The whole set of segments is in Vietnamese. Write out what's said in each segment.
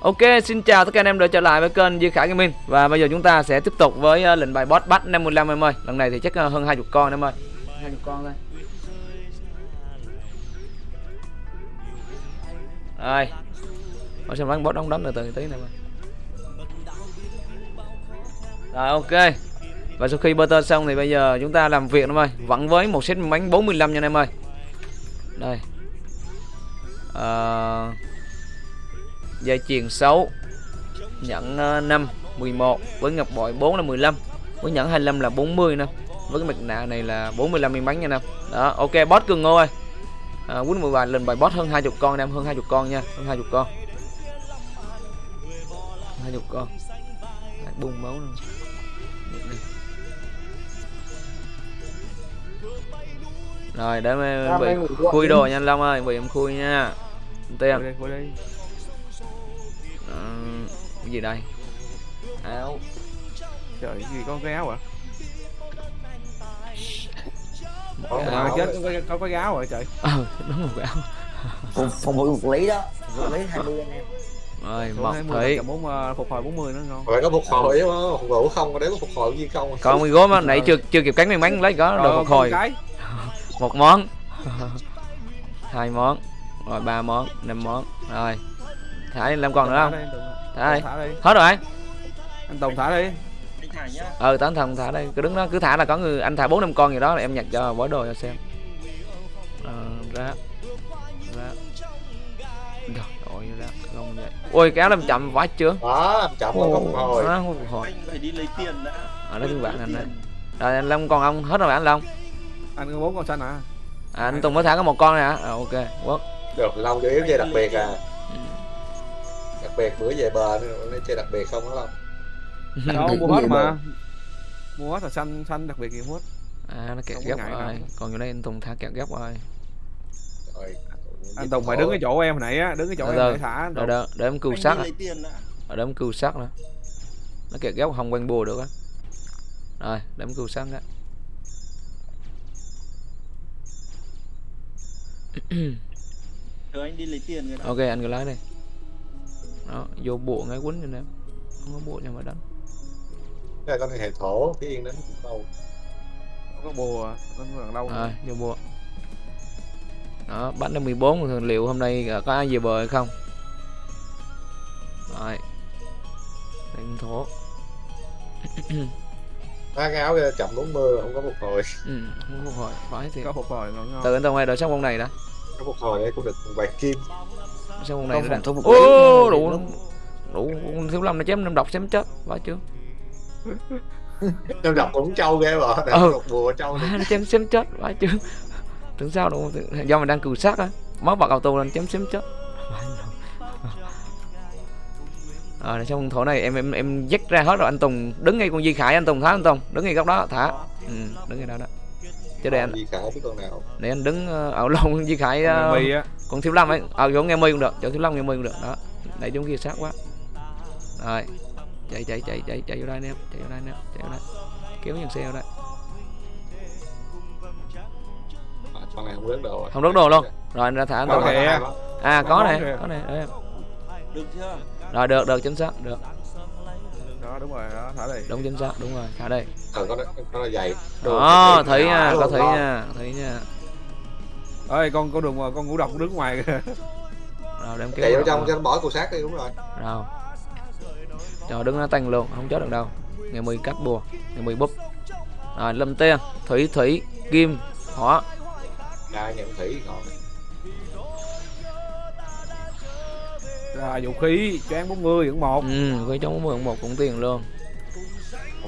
Ok, xin chào tất cả anh em đã trở lại với kênh Duy Khải Gaming. Và bây giờ chúng ta sẽ tiếp tục với uh, lệnh bài boss bắt 55 em ơi. Lần này thì chắc uh, hơn 20 con em ơi. 20 con thôi. Rồi. Ở xem bắn boss đóng đánh từ từ tí này Rồi ok. Và sau khi butter xong thì bây giờ chúng ta làm việc em ơi. Vẫn với một set bánh 45 nha anh em ơi. Đây. Ờ... Uh dây chuyền 6 nhận uh, 5 11 với ngọc bội 4 là 15 với nhẫn 25 là 40 nè với cái mặt nạ này là 45 miếng bánh nha nè. Đó ok boss cường ngô ơi. À, quýnh 13 lần bài boss hơn 20 con em hơn 20 con nha hơn 20 con. 20 con. Lại bung máu nè rồi để em bị khui đồ nha anh Long ơi bị em khui nha. Tiền uh, cái gì đây? Áo. Trời cái gì có cái áo à Có à, chết. có, có, có cái áo rồi trời. Ờ đúng một cái áo. Phòng phòng ngự một lý đó. Một lý 20 anh em. 20 thủy. cầm bốn uh, phục hồi 40 nữa ngon. Phải có phục hồi đúng không phục hồi không? Đấy có phục hồi gì không? Còn mười gốm á nãy chưa chưa kịp cắn miếng bánh lấy có Rồi, đồ phục hồi. một cái. Một món. Hai món. Rồi ba món năm món. Rồi thả đi làm còn nữa không? thả đi. Hết rồi anh Tùng thả đi. Ờ tán thần thả đây cứ đứng đó cứ thả là có người anh thả bốn năm con gì đó là em nhặt cho bói đồ cho xem. Ờ, ra. Ra. Rồi ôi ra. Không vậy. Ôi kéo làm chậm quá chưa? Đó làm chậm nó có phục hồi. đó không hồi. Anh phải đi lấy tiền đã. Ở đó các bạn anh đây rồi anh long còn ông hết rồi anh long? Anh có bốn con xanh à à, anh tùng mới thả có một con này hả? À, ok quốc được long chủ yếu chơi đặc biệt à. Ừ. đặc biệt bữa về bờ nên chơi đặc biệt không đó long đâu mua hết mà. Mua hết là xanh xanh đặc biệt gì mua hết. À nó kẹt Không ngại rồi. còn vô đây anh tùng thả kẹt ghép rồi. Rồi anh Tùng phải đứng cái chỗ em hồi nãy á đứng cái chỗ Từ em thả rồi đó để em tiền đã. Ở đó em cừu sắt nữa. Nó kẹt ghép không quanh bùa được á. Rồi để em cừu sắt á. Rồi anh đi lấy tiền người ta ok anh cứ lái đi đó vô bộ ngay quýnh cho em không có bộ nhưng mà đánh. Cái con này hệ thổ cái yên đến cũng đâu Không có bùa có còn lâu rồi vô bộ. Đó bắn đến 14 thường liệu hôm nay có ai về bờ hay không? Rồi. Đánh thổ. Ba cái áo kia chậm 40 mà không có phục hồi. Ừ không phục hồi. Phải thì có phục hồi ngon ngon. Từ anh tùng ơi đợi xong con này đã. Có phục hồi đây cũng được vài kim xong con này thủ một ô đủ đủ con thiếu lâm nó chém năm độc chém chết quá chưa? Em đọc cũng trâu ghê để Ừ. bùa trâu à, nó chém chém chết quá chưa? Tưởng sao đâu do mình đang cừu sát á. Mất bật auto lên chém chém chết. Ờ, xong con thổ này em em em dắt ra hết rồi anh Tùng đứng ngay con Di Khải anh Tùng thả anh Tùng đứng ngay góc đó thả. Ừ, đứng ngay đó đó. Chứ để anh gì khả biết con nào. để anh đứng ờ, ở lông Di Khải uh, con thiếu lâm ấy ở chỗ nghe mi cũng được chỗ thiếu lâm nghe mi cũng được đó. Đẩy chúng kia sát quá. Rồi chạy chạy chạy chạy chạy vô đây nè chạy vô đây nè chạy vô đây. Kéo nhân xe vô đây. À, con này không rớt đồ rồi. Không rớt đồ luôn. Rồi anh ra thả anh Có hai đó. à có Có này có này để em. được chưa? Rồi được được chính xác được. Đó đúng rồi đó thả đi. Đúng chính xác đúng rồi thả đây ờ con nó con nó dày. Đó thấy nha có thấy nha thấy nha ơi con con đường con ngũ độc đứng ngoài. Kìa. rồi đem chạy kéo vào trong cho nó bỏ cục sát đi đúng rồi. Rồi. Cho đứng nó tăng luôn không chết được đâu. Ngày mười cắt bùa ngày mười búp. Rồi lâm tiên thủy thủy kim hỏa ra nhận thủy còn rồi vũ khí choáng 40 vẫn một. Ừ với trong mười một cũng tiền luôn.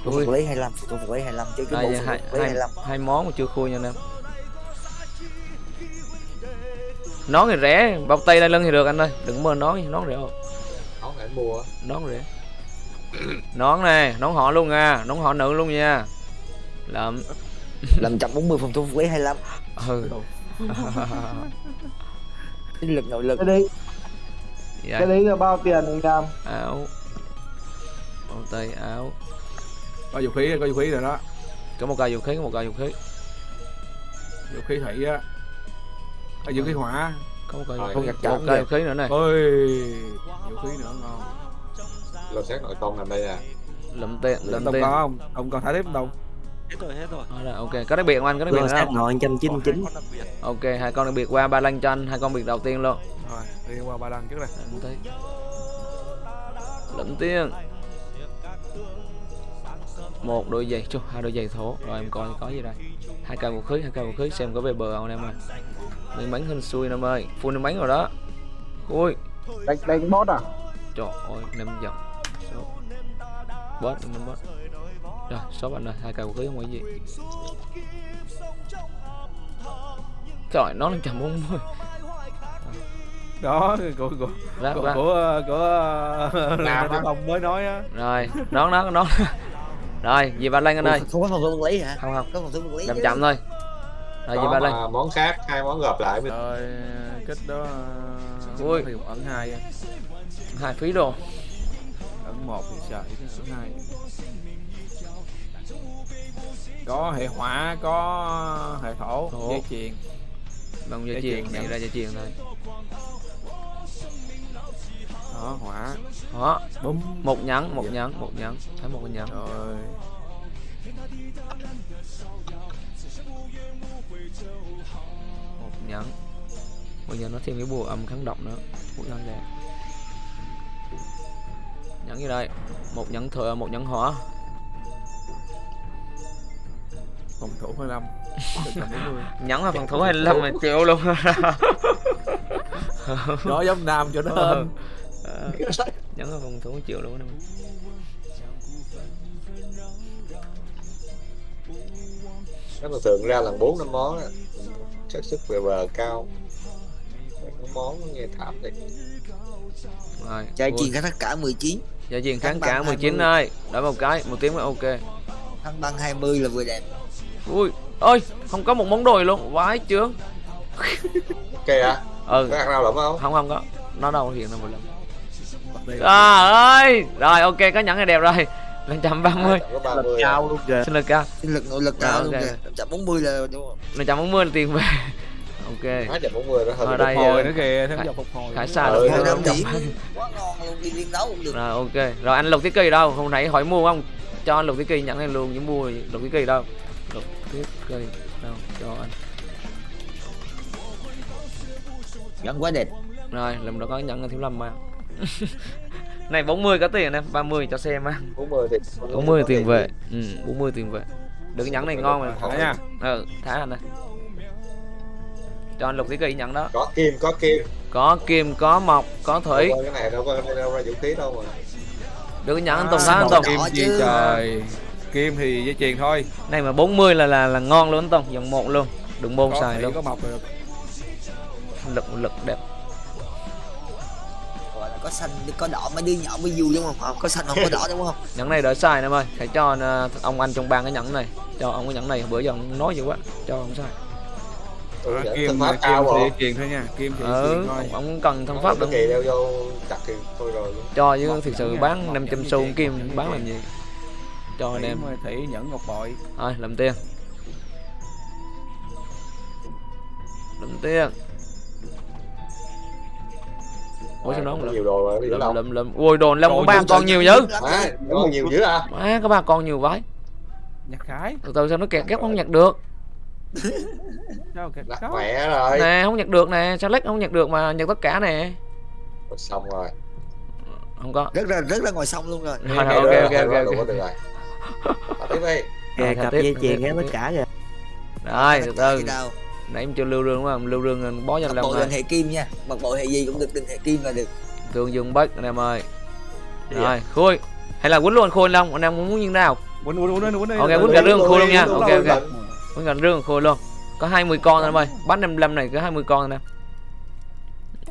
Một lý 25 một cái một lý 25 chứ cái bộ hai, 25 hai món mà chưa khui nha anh em nón thì rẻ bao tay đai lưng thì được anh ơi. Đừng mơ nón nón rẻ không? Nó phải mua. Nón rẻ. Nón này nón họ luôn nha nón họ nữ luôn nha. Lợm. Làm 140 phòng thủ một lý 25 ừ. Lực nội lực. Cái đấy. Dạ. Cái đấy là bao tiền anh Nam áo. Bao tay áo. Có vũ khí có vũ khí rồi đó. Có một cây vũ khí có một cây vũ khí. Vũ khí thủy á có vũ khí hỏa. Có một cây vũ không khí nhặt chạm cây khí nữa này. Ôi vũ khí nữa ngon. Lột xác nội công nằm đây nè lụm tiền lụm tiền có không? Ông còn thả tiếp không Đồng Hết rồi, hết rồi. Ok. Có đặc biệt không anh? Có đặc biệt không? ngồi 199 Còn đặc biệt. ok hai con đặc biệt qua ba lăng cho anh. Hai con biệt đầu tiên luôn. Rồi đi qua ba lần trước đây. Lụm tiền lụm tiền một đôi giày chú hai đôi giày thố rồi em coi có gì đây. Hai cây vũ khí hai cây vũ khí. Xem có về bờ không em ơi miếng bánh hên xui em ơi full miếng bánh rồi đó. Ui. Đánh đánh bot à? Trời ơi năm dòng số. Boss năm boss rồi số anh ơi hai vũ khí không có gì. Trời nó lên trăm bốn mươi đó của của Ráp, của ráp. của của á. ông mới nói á. Rồi đón đó đón rồi về ba lan anh ơi? Không có phòng thủ vật lý hả? Không không. Có phòng thủ vật lý chậm chậm thôi rồi có ba mà món khác hai món gộp lại mới rồi kết đó Ui. thì ẩn hai hai phí đồ. Ẩn một thì sợ ẩn hai. Có hệ hỏa có hệ thổ Thổ. dây chuyền. Bằng dây Dây chuyền này ra dây chuyền thôi đó hỏa. Đó bấm một nhẫn một nhẫn một nhẫn. Thấy một cái nhẫn. Rồi bây giờ nó thêm cái bùa âm kháng độc nữa. Bùa lan đẹp. Nhẫn gì đây. Một nhẫn thừa một nhẫn hỏa. Phòng thủ 25 140 nhẫn là phần thủ 25 mà chịu luôn. Đó giống nam cho nó hên Ờ, nhẫn là phần thủ chịu luôn đó nó thường thường ra lần bốn năm món á. Xác suất về bờ cao món nó nghe thảm thiệt. Rồi Chạy ui, chuyền cả tất cả 19 Dạ chuyền kháng cả bằng 19 20. ơi Đợi một cái, một tiếng mới ok. Thăng băng 20 là vừa đẹp. Ui, ơi, không có một món đồi luôn, vãi chướng. Ok à Ừ, có rau lắm không? Không không có. Nó đâu hiện ra một lần. À ơi, rồi ok, có nhẫn này đẹp rồi. Lên 130, có ba mươi. Cao luôn kìa. Sinh lực cao. Sinh lực nội lực cao luôn kìa. 140 là đúng không? Lên 140 là tiền về Ok. Hai mươi nó Ở hơn đây, phục hồi ờ, nữa kìa thêm dòng phục hồi. Khải xa Ừ, được năm không? điểm. quá ngon luôn đi liên đấu cũng được. Rồi ok, rồi anh lục thiết kỳ đâu, không thấy hỏi mua không? Cho anh lục thiết kỳ nhẫn này luôn, những mua lục thiết kỳ đâu? Lục thiết kỳ đâu, cho anh. Vẫn quá đẹp. Rồi, lần đó có nhẫn thiếu lâm mà. Này 40 có tiền em, 30 cho xem á. Bốn mươi thì 40 tiền vệ. Ừ 40 tiền vệ. Được cái nhẫn này ngon mà Thả nha. Ừ thả anh này cho anh lục cái cây nhẫn đó. Có kim có kim. Có kim có mộc có thủy. Cái này đâu có đâu ra vũ khí đâu mà. Được cái nhẫn anh À, tùng thả anh tùng. kim chi chứ. trời? Kim thì dây chuyền thôi. Này mà 40 là là là ngon luôn anh tùng dòng một luôn. Đừng bôn có xài luôn. có mọc được. Lực lực đẹp. Gọi là có xanh có đỏ mấy đứa nhỏ mới vui đúng không? Có xanh không có đỏ đúng không? Nhẫn này đỡ xài em ơi. Phải cho ờ, ông anh trong bang cái nhẫn này. Cho ông cái nhẫn này bữa giờ ông nói dữ quá. Cho ông xài Ừ, kim thân pháp kim cao thì rồi chuyền thôi nha kim thì ừ thôi. ông, cần thân pháp đừng kỳ đeo vô chặt thì thôi rồi. Cho chứ thực sự bán nha, 500 nhẫn xu kim. Bán làm gì? Cho anh em. thủy nhẫn ngọc bội. Thôi làm tiền. Làm tiền. Ủa sao nó không nhiều đồ mà lụm lụm lụm ui đồn lâm Trời của ba con nhiều dữ. À, có nhiều dữ à? Má có ba con nhiều vãi nhặt khải từ từ sao nó kẹt ghép không nhặt được kìa? Đặt mẹ rồi. Nè không nhặt được nè sao lách không nhặt được mà nhặt tất cả nè. Rồi xong rồi. Không có. Rất là rất là ngoài sông luôn rồi. Rồi ok ok ok rồi, ok. được rồi. Mà tiếp đi. Thả cặp dây chuyền hết tất cả kìa. Rồi từ từ. nãy em chưa lưu rương đúng không? Lưu rương bó cho mặc lâm bộ rồi đừng hệ kim nha. Mặc bộ hệ gì cũng được đừng hệ kim là được. Thương dương bất anh em ơi. Rồi khui. Hay là quýnh luôn khôi long. Anh em muốn như nào? Quýnh quýnh quýnh quýnh đi Ok, từ. cả rương khô luôn nha. Ok, ok. Quýnh gần rương khôi luôn. Có 20 con anh em ơi bán 55 này có 20 con anh em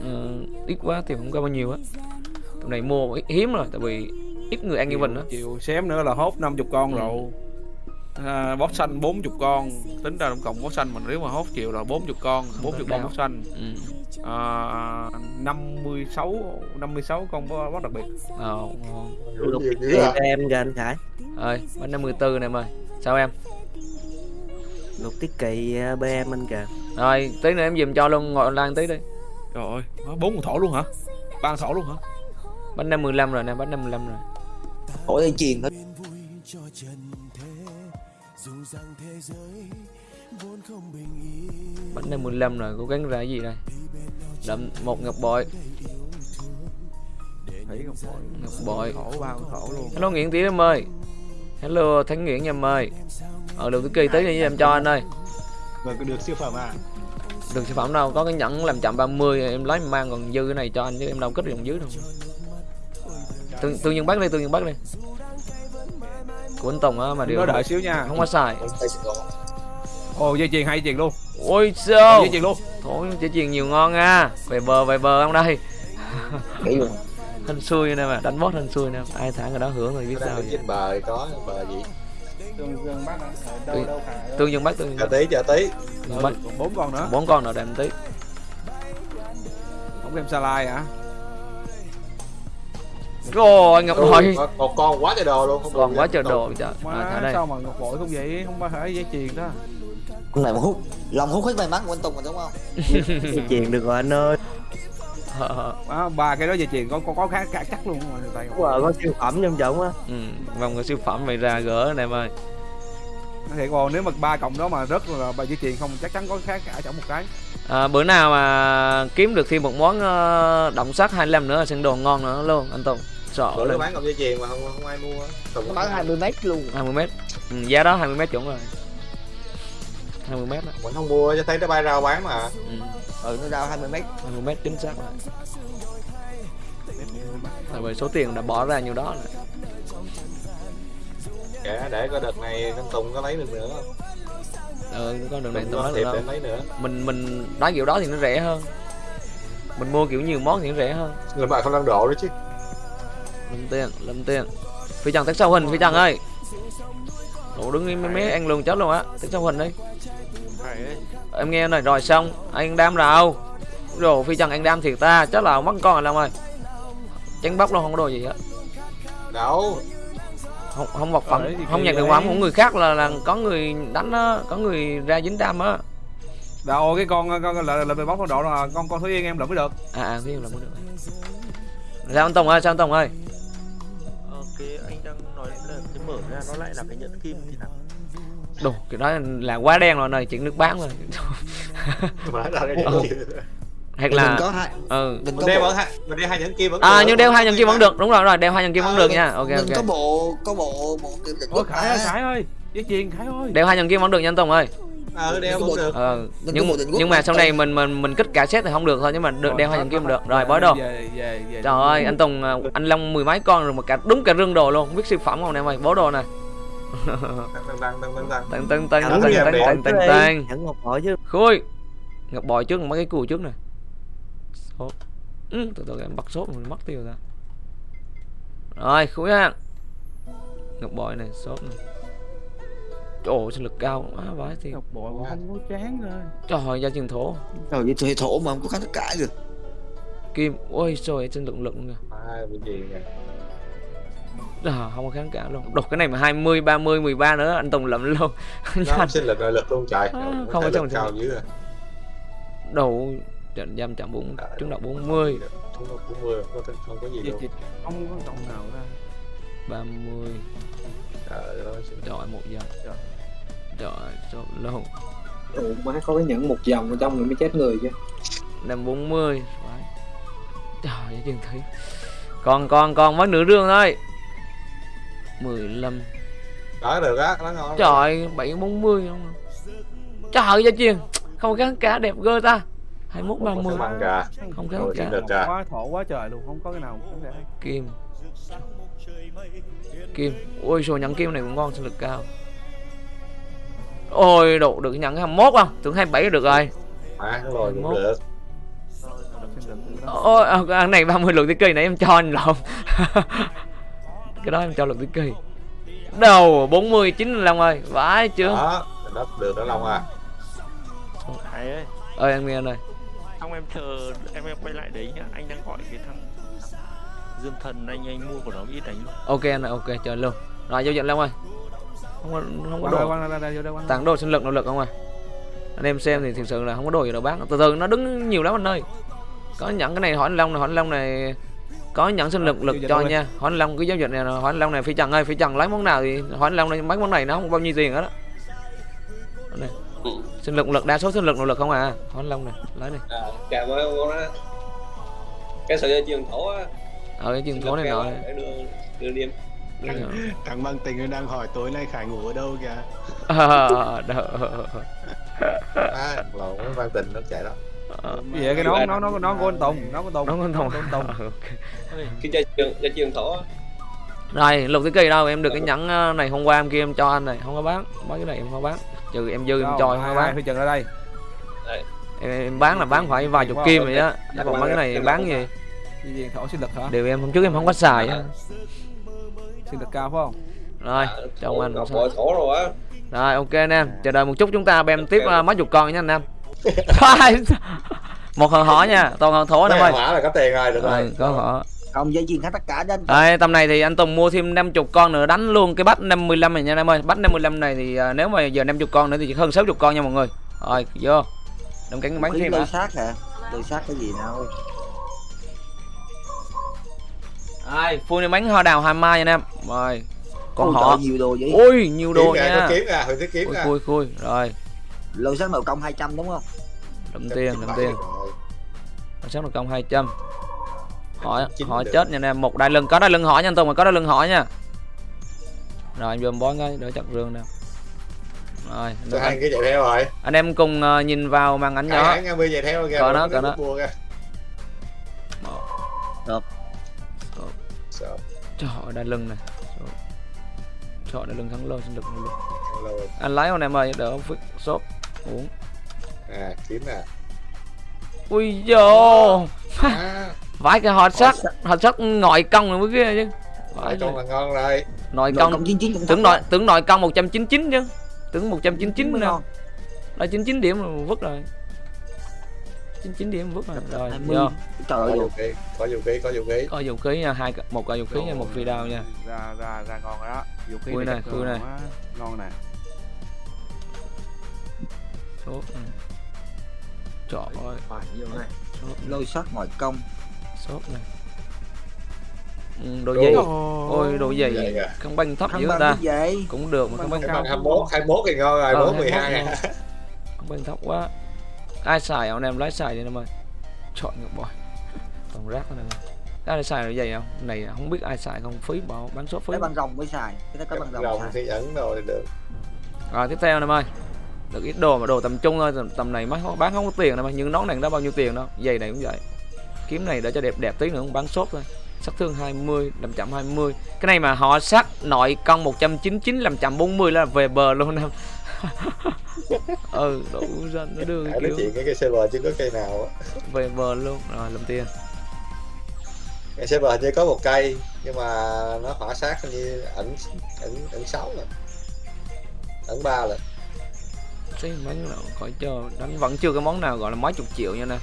ừ, ít quá thì không có bao nhiêu á. Tụi này mua ít- hiếm rồi tại vì ít người ăn như mình đó chiều xém nữa là hốt 50 con Ừ. rồi. À, bót xanh 40 con. Tính ra tổng cộng bót xanh mình nếu mà hốt chiều là 40 con 40 con bót xanh. Ừ. à, 56 56 con bó- bót đặc biệt. Ờ à cho em kìa anh khải. Ơi bán 54 này em ơi sao em lục tiết kỳ ờ, bm anh kìa. Rồi tí nữa em dùm cho luôn ngồi online tí đi. Trời ơi, bốn con thổ luôn hả? Ba con thổ luôn hả? bánh năm 15 rồi nè bánh năm 15 rồi. Thổi dây chuyền thôi. Bánh năm 15 rồi cố gắng ra cái gì đây? Đậm một ngọc bội. Thủy ngọc bội. ngọc bội. Thổ ba con thổ luôn. hello nguyễn tiến em ơi. Hello thánh nguyễn em ơi ờ được cái kỳ tới đi em cho anh ơi Rồi được siêu phẩm à? được sản phẩm đâu có cái nhẫn làm chậm 30 em lấy mang còn dư cái này cho anh chứ em đâu kết được dưới đâu tương tương nhân bắt đi tương nhân bắt đi của anh Tùng á mà điều Nó đợi xíu nha. không có xài. Ồ dây chuyền hai dây chuyền luôn. ôi sao Dây chuyền luôn. thôi chỉ chuyền nhiều ngon à về bờ về bờ không đây hên xui nè mà đánh boss hên xui nè ai thả người đó hưởng rồi biết sao vậy. trên bờ có bờ gì Tường Dương bắt ở đâu Tường- đâu phải tương nhân bắt tương chờ nhân tí chờ tí. Bắt bắt Còn bốn con nữa. bốn con nào đem tí. Không đem sa lai hả? rồi ngọc Ừ, bội. có- một con quá trời đồ luôn không còn quá trời đồ trời à, thả Má đây. sao mà ngọc bội không vậy? Không phải dây chuyền đó. Con này mà hút Lòng hút hết may mắn của anh Tùng rồi đúng không? Dây chuyền được rồi anh ơi Má, ba cái đó dây chuyền có có, có khá, khá chắc luôn mà tay. Wow, có siêu phẩm trong trọng á. Ừ, vòng cái siêu phẩm mày ra gỡ này em ơi. Thiệt còn nếu mà ba cộng đó mà rất là ba dây chuyền không chắc chắn có khá cả trong một cái. à, bữa nào mà kiếm được thêm một món động sắt 25 nữa sân đồ ngon nữa luôn anh Tùng. Sợ bữa bán cọng dây chuyền mà không không ai mua Tùng Nó bán 20 mét luôn. 20 mét. Ừ, giá đó 20 mét chuẩn rồi 20 mét đó mình không mua cho thấy nó bay rau bán mà. Ừ, Ừ nó ra 20 mét. 20 mét chính xác rồi. Tại vì số tiền đã bỏ ra nhiều đó rồi. kệ để coi đợt này anh Tùng có lấy được nữa không? Ừ con đường này Tùng tôi có được để lấy nữa. Mình mình đánh kiểu đó thì nó rẻ hơn. Mình mua kiểu nhiều món thì nó rẻ hơn. Người bạn không đang độ đó chứ. Lâm tiền lâm tiền phi trần tắt sau hình phi trần ơi. Ủa đứng im mấy ăn luôn chết luôn á. Tắt sau hình đi em nghe này rồi xong. Anh đam đâu rồi phi trần anh đam thiệt ta chắc là mất con rồi long ơi. Chén bóc luôn không có đồ gì hết. Đâu? Không không vật phẩm Ờ, không nhận được phẩm của người khác là là có người đánh á có người ra dính đam á. Đâu cái con con, là là về bóc con độ là con con Thúy Yên em lượm mới được. à à phi là mới được. Sao anh tùng ơi sao anh tùng ơi? Ok, anh đang nói là cái mở ra nó lại là cái nhẫn kim thì nào? Đồ cái đó là quá đen rồi này chuyện nước bán rồi Ừ. hoặc là có hai ừ. Mình có đeo ở hai mình đeo hai nhẫn kim vẫn à được. nhưng đeo hai nhân kim vẫn được. Đúng rồi rồi đeo hai nhân kim vẫn Ờ, được mình- nha. Ok Mình có ok bộ Có bộ Bộ định định Ôi Khải ơi, Khải ơi, dây chuyền Khải ơi. đeo hai nhân kim vẫn được nha anh tùng ơi. Ờ đeo vẫn được. Ờ Mình có nhưng nhưng mà sau này mình mình mình kích cả set thì không được thôi nhưng mà được đeo hai nhân kim được. Rồi bói đồ trời ơi anh tùng à, anh long mười mấy con rồi mà cả đúng cả rương đồ luôn. Không biết siêu phẩm không em ơi bó đồ này tăng tăng tăng tăng tăng tăng tăng tăng tăng tăng tăng tăng tăng Nhẫn ngọc bội chứ. Khui. Ngọc bội trước mấy cái cùi trước này Số. ừ, từ từ em bắt sốt mình mất tiêu ra rồi khui ha. Ngọc bội này sốt này. Trời ơi, sinh lực cao quá vãi thì Ngọc bội không có chán rồi. trời ơi gia truyền thổ. Rồi vậy thì thổ mà không có kháng tất cả được kim ôi trời sinh lực lực luôn kìa. Hai bên gì nè à, không có kháng cả luôn đột cái này mà 20, 30, 13 nữa anh Tùng lậm luôn nó sinh lực lực luôn trời. À, không có trong cao dữ à. đầu trận giam chạm bốn trứng độc 40 chúng nó cũng mưa không có không có gì đâu không có trọng nào ra. 30 trời một giờ. Trời. Trời luôn Ủa má có cái nhẫn một vòng ở trong rồi mới chết người chứ. Năm 40 Phải. trời ơi chừng thấy còn còn còn mất nửa rương thôi 15 đó được á nó ngon trời 7 40 không trời ơi gia chiên không kháng cả đẹp gơ ta. 21 30 Không ăn kìa không Rồi. Được à. Quá thổ quá trời luôn, không có cái nào kim. Kim. Ôi số nhẫn kim này cũng ngon sinh lực cao. Ôi độ được nhẫn 21 không? Tưởng 27 được rồi. Má nó lồi cũng được. Ôi à, này 30 lượng tí kỳ nãy em cho anh lộn cái đó em cho lượng tí kỳ. Đầu 49 Long ơi vãi chưa? Đó nó được đó long à. Ơi, ơi anh nghe ơi xong em chờ em em quay lại đấy nhá. Anh đang gọi cái thằng Dương Thần anh anh mua của nó ít đánh luôn. ok anh ơi ok chờ luôn. Rồi giao dịch Long ơi. Không có không có đồ. tặng đồ sinh lực nội lực không ơi anh em xem thì thực sự là không có đồ gì đâu bán từ từ nó đứng nhiều lắm anh ơi. Có nhận cái này hỏi anh long này hỏi anh long này có nhận sinh lực lực Chưa cho nha. Anh long cái giao dịch này anh long này phi trần ơi phi trần lấy món nào thì anh long này mấy món này nó không bao nhiêu tiền hết á. Này Ừ. sinh lực lực đa số sinh lực nội lực không à. Anh long này lấy này à, cảm ơn con cái sợi dây chuyền thổ á. Ở cái chuyện thố này nọ. đưa Đúng rồi. Thằng Văn Tình đang hỏi tối nay Khải ngủ ở đâu kìa? Ờ, à, với văn tình nó chạy đó. Ờ, Gì vậy cái nón nó nó nó của anh Tùng nó của Tùng nó Của anh Tùng Ờ, ok. cái dây chuyền dây chuyền thổ rồi lục thứ kỳ đâu? Em được cái nhẫn ờ, này hôm qua em kia em cho anh này. Không có bán mấy cái này em không có bán. Trừ em dư em cho em không bán. phi trần ra đây. Em, em bán là bán phải vài chục kim rồi. á. Còn mấy cái này bán gì? Gì thổ sinh lực hả? Đều em hôm trước em không có xài á. Sinh lực cao phải không? Rồi À, thổ- anh rồi á. Rồi ok anh em chờ đợi một chút chúng ta bem tiếp ờ, mấy chục con nha anh em một hòn hỏi nha toàn hòn thổ anh em Mấy ơi hỏa là có tiền rồi được rồi rồi có họ không dây chuyền hết tất cả đến Đây, tầm này thì anh Tùng mua thêm 50 con nữa đánh luôn cái bách 55 này nha anh em ơi. Bách 55 này thì à, nếu mà giờ 50 con nữa thì chỉ hơn 60 con nha mọi người. Rồi, vô. Đừng cánh bán khí thêm hả? sát hả lôi sát cái gì nào Rồi, full này bánh hoa đào hai mai nha anh em. Rồi. Còn Ôi họ nhiều đồ vậy Ôi, nhiều đồ kiếm nha. kiếm hồi kiếm Khui kìa khui khui. Rồi, lôi sát nội công 200 đúng không đậm tiền, đậm tiền. Rồi. Sáng được công 200. Hỏi hỏi được. chết nha anh em. Một đai lưng có đai lưng hỏi nha anh Tùng, mà có đai lưng hỏi nha. Rồi, anh vô bó ngay đỡ chặt rương nè. Rồi, Tôi hai cái chạy theo rồi anh em cùng ờ, nhìn vào màn ảnh nhỏ. hãng 50 chạy theo kìa nó, có nó. kìa Được. Sợ. Trời ơi, đai lưng này. Trời đai lưng thắng lực nội lực. Rồi. Anh lấy con em ơi, đỡ phức sốt. Uống. à kiếm nè Ui dồ. à, Vãi cái hot sắt, hot sắt ngọi công rồi mới kia chứ. Con rồi. là ngon rồi Nội nội công công 99 cũng tưởng nội tưởng nội công 199 chứ. Tưởng 199 mới nè. ngon Là 99 điểm rồi vứt rồi. 99 điểm vứt rồi. Rồi, 20. vô. trời ơi vũ khí có vũ khí có vũ khí Có vũ khí nha, hai một cây vũ khí nha, một phi đao nha. ra ra ra ngon rồi đó vũ khí này này, ngon nè Sốt. ừ. Trời ơi, Phải, vô này. sốt, lôi sát ngoại công sốt này. Ừ, đồ Đồ. gì? Ôi đồ gì? Không banh thấp dữ bằng ta. cái vậy Cũng được mà không banh cái cao. bằng 21 21 thì ngon rồi Ờ, 4 12 21 à Không banh thấp quá. Ai xài anh em lái xài đi em ơi. Chọn ngược bòi. Toàn rác. Cái ai xài là gì không? Này không biết ai xài không phí bảo bán số phí. cái băng rồng mới xài cái có băng rồng rồng xài thì dẫn rồi được Rồi tiếp theo em ơi. Được ít đồ mà đồ tầm trung thôi, tầm, tầm này mới không- bán không có tiền đâu mà nhưng nón này đó bao nhiêu tiền đâu. Giày này cũng vậy. Kiếm này để cho đẹp đẹp tí nữa bán sốt thôi. Sát thương 20, 520. Cái này mà họ sát nội công 199 540 là về bờ luôn em. ừ, đủ ra nó đưa cái kiểu chuyện cái cây server chứ có cây nào á về bờ luôn. Rồi làm tiền. cây server hình như có một cây nhưng mà nó hỏa sát hình như ẩn ẩn ẩn sáu rồi ẩn ba rồi Cái món nào khỏi chờ đánh vẫn chưa có món nào gọi là mấy chục triệu nha nè.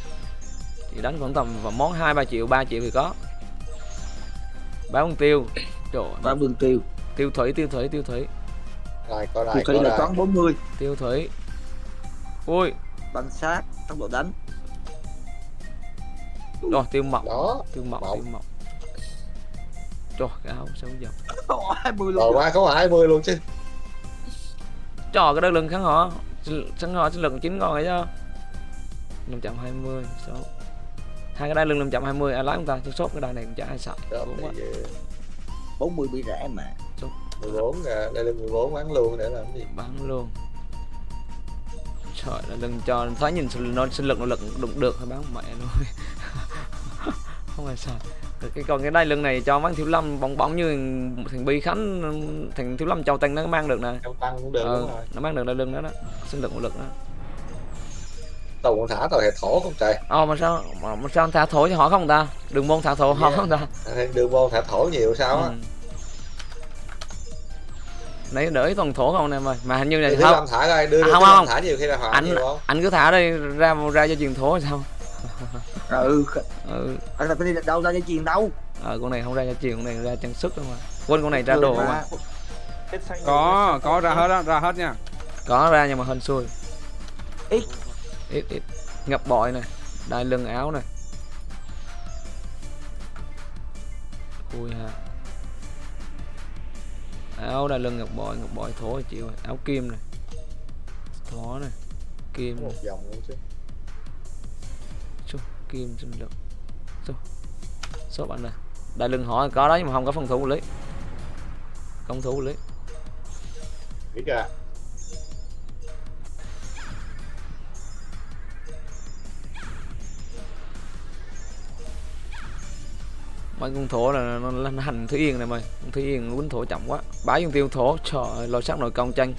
Thì đánh khoảng tầm vào món 2 3 triệu, 3 triệu thì có. Báo con tiêu. Trời ơi, và đường tiêu. tiêu thủy tiêu thủy tiêu thủy. Rồi coi thì lại thủy coi là toán 40 tiêu thủy. Ui. Băng sát tốc độ đánh. Rồi tiêu mọc. Đó tiêu Mọc. tiêu mọc. Trời cái áo sao giờ? 20 rồi luôn. Qua có 20 luôn chứ. Trời cái đất lưng kháng họ kháng họ sinh lực chín con rồi chứ. 520 số. Hai cái đai lưng 520 ai lái chúng ta? Tôi sốt cái đai này cũng chả ai sợ đúng quá. thì, ờ, 40 bị rẻ mà. 14 à, đây là 14 bán luôn để làm gì? Bán luôn. Trời ơi, đừng cho thấy nhìn nó sinh lực nội lực đụng được hay bán mẹ luôn. Không ai sợ cái còn cái đai lưng này cho bán thiếu lâm bóng bóng như thằng bi khánh thằng thiếu lâm châu tăng nó mang được nè trong tăng cũng được ờ, đúng rồi nó mang được đai lưng đó đó sinh lực nội lực đó tàu còn thả tàu hệ thổ không trời Ồ mà sao mà, mà sao thả thổ cho họ không ta? Đường môn thả thổ họ Yeah. không ta? Đường môn thả thổ nhiều sao á Ừ. Nãy đỡ toàn thổ không em ơi. Mà hình như là không, thả ra đưa À, không, không. thả nhiều khi là hỏa anh anh cứ thả đây ra ra cho truyền thổ sao? ừ. Ừ anh tập đi đâu ra dây chuyền đâu. Ờ con này không ra dây chuyền con này ra trang sức không à. Quên con này ra đồ mà có có ra hết á ra hết nha. Có ra nhưng mà hên xui. Ít. Ít ít. Ngập bội này đai lưng áo này khui ha. Áo đai lưng ngập bội ngập bội thối chịu áo kim này thó này kim một dòng luôn chứ kim sinh lực số bạn này. Đai lưng họ có đó nhưng mà không có phòng thủ lý công thủ lý biết ra mấy con thổ là nó, nó hành thủy yên này mày. Con thủy yên quýnh thổ chậm quá. Bá dùng tiêu thổ trời ơi lôi sắc nội công tranh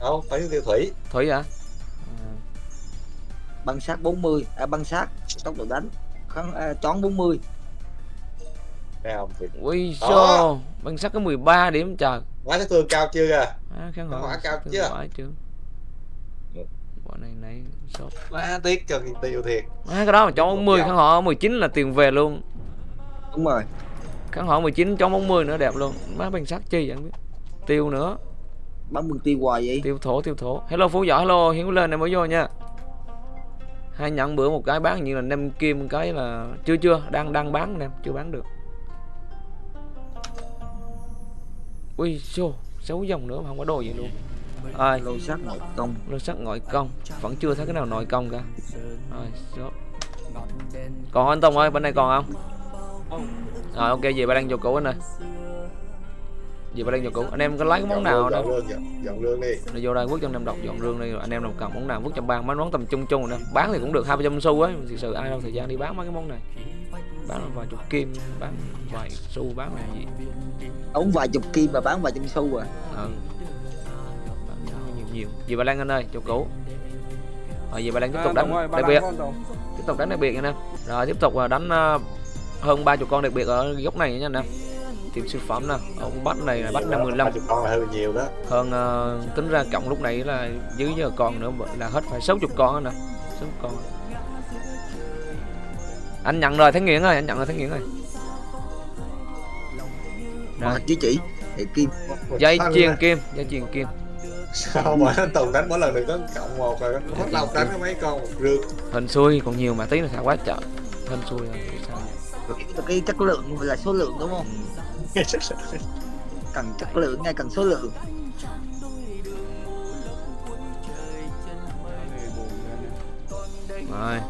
đâu phải tiêu thủy. Thủy hả? Băng sát 40 à băng sát tốc độ đánh. Kháng à, chón 40 nghe không? Thì ui xô băng sắc có 13 điểm trời. Quá sát thương cao chưa kìa? À, kháng Nó hỏa cao chưa? chưa bọn này nãy sốt. Quá tiếc cho tiêu thiệt. À, cái đó mà cho 40 kháng hỏa 19 là tiền về luôn. Đúng rồi. Kháng hỏa 19 cho 40 nữa đẹp luôn. Má băng sắc chi vậy không biết. Tiêu nữa. Bắn bừng tiêu hoài vậy? Tiêu thổ tiêu thổ. Hello phú võ hello hiếu lên này mới vô nha hai nhận bữa một cái bán như là năm kim cái là chưa chưa đang đang bán em chưa bán được. Ui xô xấu dòng nữa mà không có đồ gì luôn. Ai lô sát nội công. Lô sắc nội công. Vẫn chưa thấy cái nào nội công cả. Rồi còn anh Tùng ơi bên này còn không? Rồi ok về ba đang vô cũ anh ơi về ba đang vô cũ anh em có lấy cái món nào đâu dọn lương lương đi. Nó vô đây vứt trong năm độc dọn rương đây rồi anh em nào cần món nào vứt trong ban mấy món tầm trung trung nè bán thì cũng được hai trăm xu ấy. Thực sự ai đâu thời gian đi bán mấy cái món này. Bán là vài chục kim bán vài xu bán là gì. Ống vài chục kim mà bán vài trăm xu à? Ừ. bán nhiều nhiều. Gì bà lan anh ơi chỗ cũ rồi gì bà lan tiếp tục đánh đặc biệt. Tiếp tục đánh đặc biệt nha anh em rồi tiếp tục là đánh ờ, hơn ba chục con đặc biệt ở góc này nha anh em tìm siêu phẩm nè. Ở bắt này là bắt năm mười lăm. Chục con là hơi nhiều đó. Hơn ờ, tính ra cộng lúc nãy là dưới giờ còn nữa là hết phải 60 con nè. 60 con. Anh nhận rồi thấy nghiện rồi anh nhận rồi thấy nghiện rồi. Mà rồi chứ chỉ hệ kim. Dây chuyền kim dây chuyền kim. Sao mà anh Tùng đánh mỗi lần được có cộng một rồi? Hết lâu đánh có mấy con một rương hình xui còn nhiều mà tí là sao quá trời. Hình xui rồi cái, cái chất lượng là số lượng đúng không cần chất lượng ngay cần số lượng. Rồi.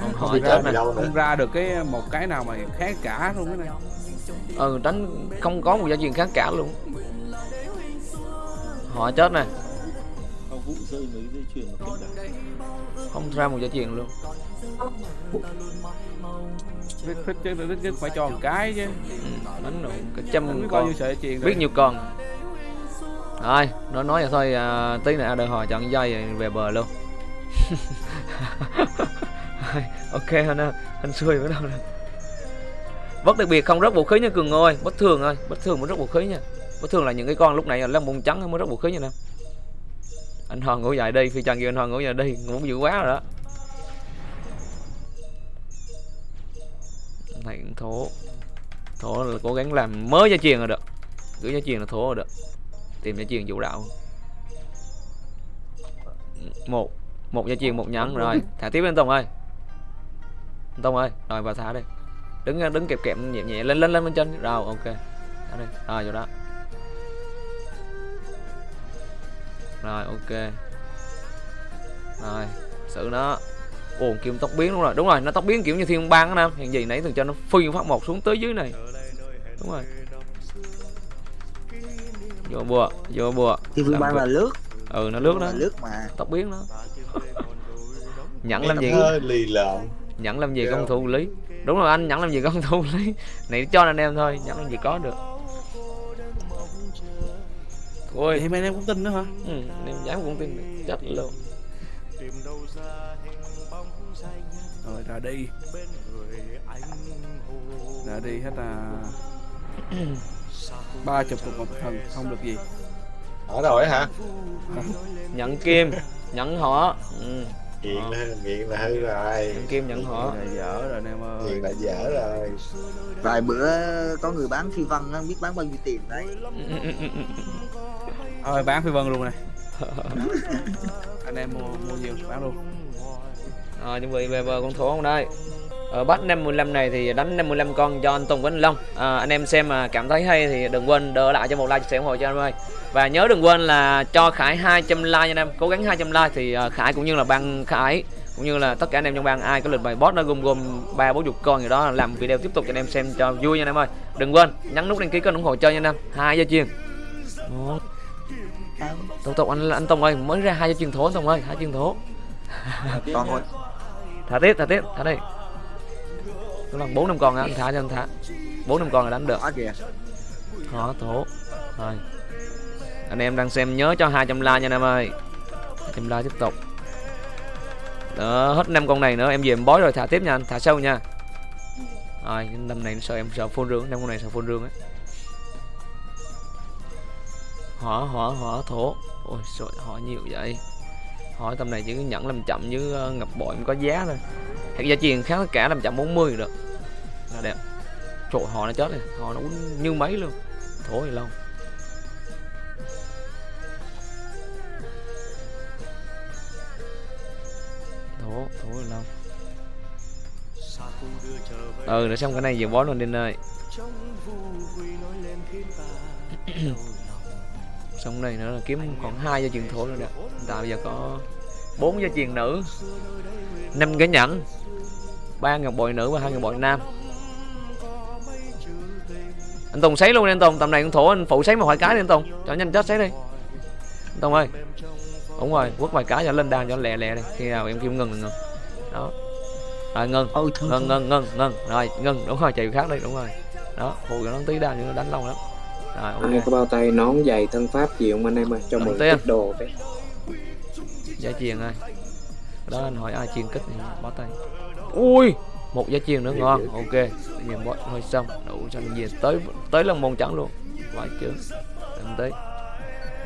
Không hỏi chết nữa không ra được cái một cái nào mà khác cả luôn cái này ừ đánh không có một gia truyền khác cả luôn. Họ chết nè. Vụ rơi mấy dây chuyền mà kinh cả không ra một gia truyền luôn thích thích chứ thích nhất phải cho một cái chứ. Ừ, đánh được cái trăm biết con biết nhiều con. Rồi nó nói vậy thôi à, tí nữa đợi hỏi chọn dây rồi về bờ luôn. Rồi, ok anh ơi anh xui ở đâu nè. Bất đặc biệt không rất vũ khí nha cường ơi. Bất thường ơi bất thường mới rất vũ khí nha. Bất thường là những cái con lúc này là bông trắng mới rất vũ khí nha nè. Anh hoàng ngủ dậy đi phi trần kêu anh hoàng ngủ dậy đi ngủ dữ quá rồi đó này cũng thổ. Thổ là cố gắng làm mới gia truyền là được gửi gia truyền là thổ là được tìm gia truyền vũ đạo. Một một gia truyền, một nhẫn rồi, thả tiếp lên tùng ơi. Tông tùng ơi, rồi vào thả đi. Đứng đứng kẹp kẹp nhẹ nhẹ, lên lên lên bên trên. Rồi, ok. Thả đi. Rồi, vô đó. Rồi, ok. Rồi, xử nó ồn kim tóc biến đúng rồi. Đúng rồi nó tóc biến kiểu như thiên bang á nam. Hiện gì nãy từng cho nó phi phát một xuống tới dưới này. Đúng rồi. Vô bùa vô bùa. Thì vừa Làm ban việc. là lướt. Ừ nó lướt đó. lướt mà. Tóc biến đó. Nhẫn làm gì? lì lợm. Nhẫn làm gì Dạ. công thủ lý? Đúng rồi anh nhẫn làm gì công thủ lý? Này cho anh em thôi nhẫn làm gì có được. Ôi. Thì mấy em cũng tin nữa hả? Ừ, anh em dám cũng tin. Được. chết luôn ra đi ra đi hết à. Ba chục một một thần không được gì. Ở rồi hả? Nhận kim nhận họ. Ừ. nghiện là nghiện là hư rồi. Nhận kim nhận họ. Là dở rồi anh em ơi. Nghiện là dở rồi. Vài bữa có người bán phi văn á, biết bán bao nhiêu tiền đấy. Thôi bán phi vân luôn này. Anh em mua mua nhiều bán luôn à, chuẩn bị về bờ con thổ không đây? Ở bắt 55 này thì đánh 55 con cho anh Tùng với anh Long. À, anh em xem mà cảm thấy hay thì đừng quên đỡ lại cho một like chia sẻ ủng hộ cho anh ơi và nhớ đừng quên là cho Khải 200 like nha anh em. Cố gắng 200 like thì Khải cũng như là ban Khải cũng như là tất cả anh em trong ban ai có lịch bài boss nó gồm gồm ba bốn chục con gì đó làm video tiếp tục cho anh em xem cho vui nha anh em ơi. Đừng quên nhấn nút đăng ký kênh ủng hộ chơi nha anh em. Hai giờ chiên Một. tục tục anh anh Tùng ơi mới ra hai giờ chiên thố Tùng ơi hai chiên thố còn thôi thả tiếp thả tiếp thả đi. Nó bằng bốn năm con anh thả cho anh thả. Bốn năm con là đánh được. Khó thố rồi. Anh em đang xem nhớ cho 200 like nha anh em ơi. 200 like tiếp tục. Đó hết năm con này nữa em về em bói rồi thả tiếp nha anh thả sâu nha. Rồi năm này sợ em sợ phun rương năm con này sợ phun rương á. Hỏa hỏa hỏa thổ. Ôi trời hỏa nhiều vậy hỏi tầm này chỉ nhận làm chậm với ờ, ngập bội mới có giá thôi. Gia truyền kháng tất cả làm chậm 40 được. Là đẹp. Trời họ nó chết rồi. Họ nó quýnh như mấy luôn. Thì lâu. Thổ thì lâu. Ừ để xong cái này về bó luôn đi ơi xong này nữa là kiếm khoảng hai gia truyền thổ rồi tại bây giờ có bốn gia truyền nữ năm cái nhẫn ba ngọc bội nữ và hai ngọc bội nam. Anh Tùng sấy luôn đi anh Tùng tầm này con thổ anh phụ sấy một vài cái đi anh Tùng. Cho nhanh chết sấy đi. Anh Tùng ơi. Đúng rồi quất vài cái cho lên đàn cho lẹ lẹ đi. Khi nào em kêu ngừng là ngừng. Đó. Rồi ngừng. Ôi thương ngừng ngừng ngừng ngừng. Rồi ngừng. Đúng rồi chạy khác đi đúng rồi. Đó phụ cho nó tí đàn cho nó đánh lâu lắm rồi ok. Có bao tay nón giày thân pháp gì không anh em ơi? Cho tiền. ít đồ đấy. Giá truyền ơi. Đó anh hỏi ai truyền kích thì bó tay. Ui! Một giá truyền nữa ngon. ok mình bó hơi xong. Đủ cho anh về tới tới lần môn trắng luôn. Phải chứ em tới.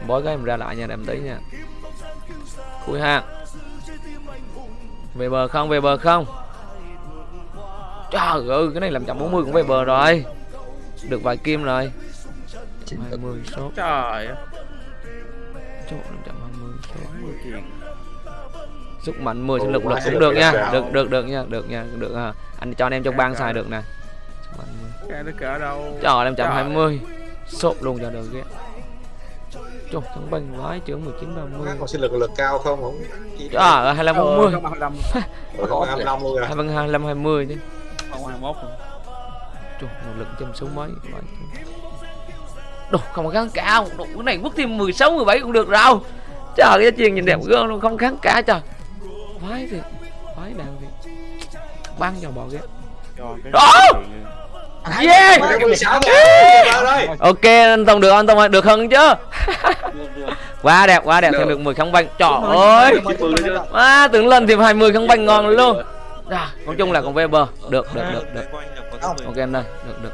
Bói cái em ra lại nha em tới nha. Cuối hàng về bờ không? Về bờ không? Trời ơi cái này làm chậm 40 cũng về bờ rồi. Được vài kim rồi 20 số trời chỗ 520 số sức mạnh 10 sinh lực lực cũng được nha. được được được nha được nha được à. anh cho anh em trong bang xài được nè. Sức mạnh 10. cái nó cỡ đâu. Trời em chậm 20 sốt luôn cho được ghét. Trời, thằng banh vái chữ 19 30 còn sinh lực lực cao không? Không. Trời ơi, 25 40 không 25 Rồi không 25 luôn rồi 25 25 20 chứ. Không 21 luôn. Trời, một lực trăm số mấy? Vãi chứ. Đồ, không kháng cao Đồ, cái này quất thêm 16, 17 cũng được rồi. Trời, cái chuyện nhìn đẹp gơn luôn, không kháng cả trời. Vái thiệt Vái đàn thiệt. Băng vào bò ghét Đó! Yeah! 16 rồi. Ok, anh Tùng được anh Tùng ơi, được hơn chứ. Quá đẹp, quá đẹp, thêm được 10 kháng banh. Trời ơi. Quá, tưởng lên thêm 20 kháng banh ngon luôn. À, Nói chung là còn bờ Được, được, được, được. Ok anh ơi, được, được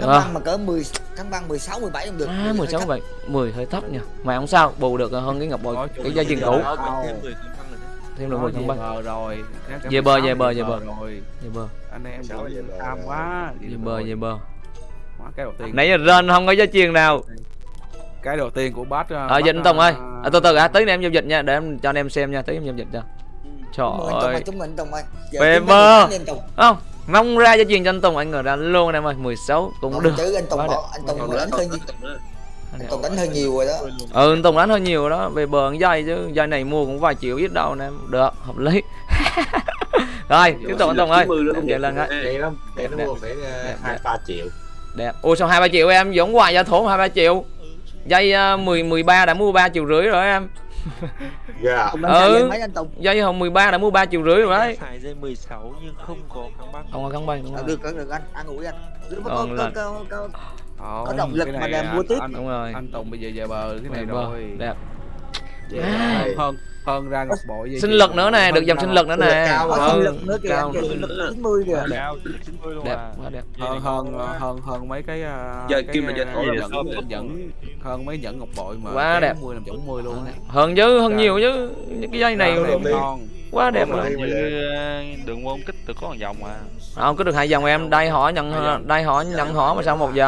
Cắn không? băng mà cỡ 10 cắn băng 16 17 cũng được. À, 16 vậy 10 hơi thấp nha. Mà không sao, bù được hơn cái ngọc bội Cái gia truyền cũ. Thêm được 10 kháng về banh bờ rồi. Về bờ, về bờ, về bờ. rồi. Về bờ, anh em tham quá về bờ, về bờ. Quá, cái đầu tiên. Nãy giờ rên không có gia truyền nào. Cái đầu tiên của bát Ờ, dịch anh Tùng ơi. à, Từ từ à, nữa em giao dịch nha Để em cho anh em xem nha, tí em giao dịch cho. Trời ơi, chúng mình Tùng ơi. Về bờ. Không, mong ra cho anh Tùng Anh ngờ ra luôn anh em ơi 16 cũng Còn được. chứ anh Tùng bỏ anh Tùng đánh hơi còn nhiều. Anh Tùng đánh hơi nhiều rồi đó. Ừ anh Tùng đánh hơi nhiều đó về bờ dây chứ dây này mua cũng vài triệu ít đâu anh em được hợp lý. Rồi tiếp tục anh Tùng ơi. em chạy lên cái Vậy lắm Để nó Đẹp, mua phải đẹp, 2-3 triệu. Đẹp. Ôi sao hai ba triệu em? Giống hoài giá thốn hai ba triệu. Dây uh, 10 13 đã mua 3 triệu rưỡi rồi em Dạ. Đánh Ừ. ừ. mấy anh Tùng. Dây hôm 13 đã mua 3 triệu rưỡi rồi đấy. Xài dây 16 nhưng không có kháng băng. Không có kháng băng đúng Ờ, rồi. được được được anh ăn ủi anh. Cứ có, có, có, có, Có động lực mà anh- mua tiếp. anh, đúng rồi. anh Tùng bây giờ về bờ cái này rồi. Đẹp À. rồi. hơn hơn ra ngọc bội dây sinh lực nữa nè hơn được dòng sinh lực nữa nè. cao mà. sinh lực nữa kìa sinh lực 90 kìa. Cao 90 luôn đẹp à. quá đẹp hơn hơn hơn hơn mấy cái à, Giờ cái, kim là giờ à, thổi sao? nhẫn hơn mấy nhẫn ngọc bội mà Quá đẹp. 10 làm chổng 10 luôn hơn chứ hơn nhiều chứ. Những cái dây này ngon quá đẹp rồi ờ, đường môn kích từ có một vòng à không có được hai dòng em. Đây họ nhận đây họ nhận họ mà sao một cho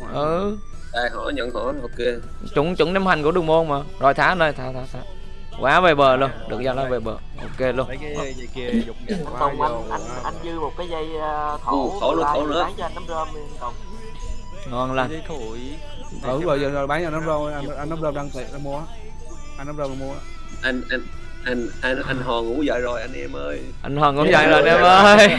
hỏi. ừ Đây, hỏi nhận hỏi ok chuẩn chuẩn năm hành của đường môn mà. Rồi thả anh ơi thả thả thả. Quá về bờ luôn được giao nó về bờ. Ok luôn. Mấy cái dây kia dục anh anh anh dư một cái dây ờ, Ừ, thổ thổ luôn, thổ nữa. bán cho anh nắm rơm ngon lành. Dây thổi ừ bây giờ bán cho nấm rơm anh anh nấm rơm đang tiện đang mua. Anh nấm rơm đang mua. Anh anh anh anh anh hòn ngủ dậy rồi anh em ơi. Anh hoàng cũng vậy rồi em ơi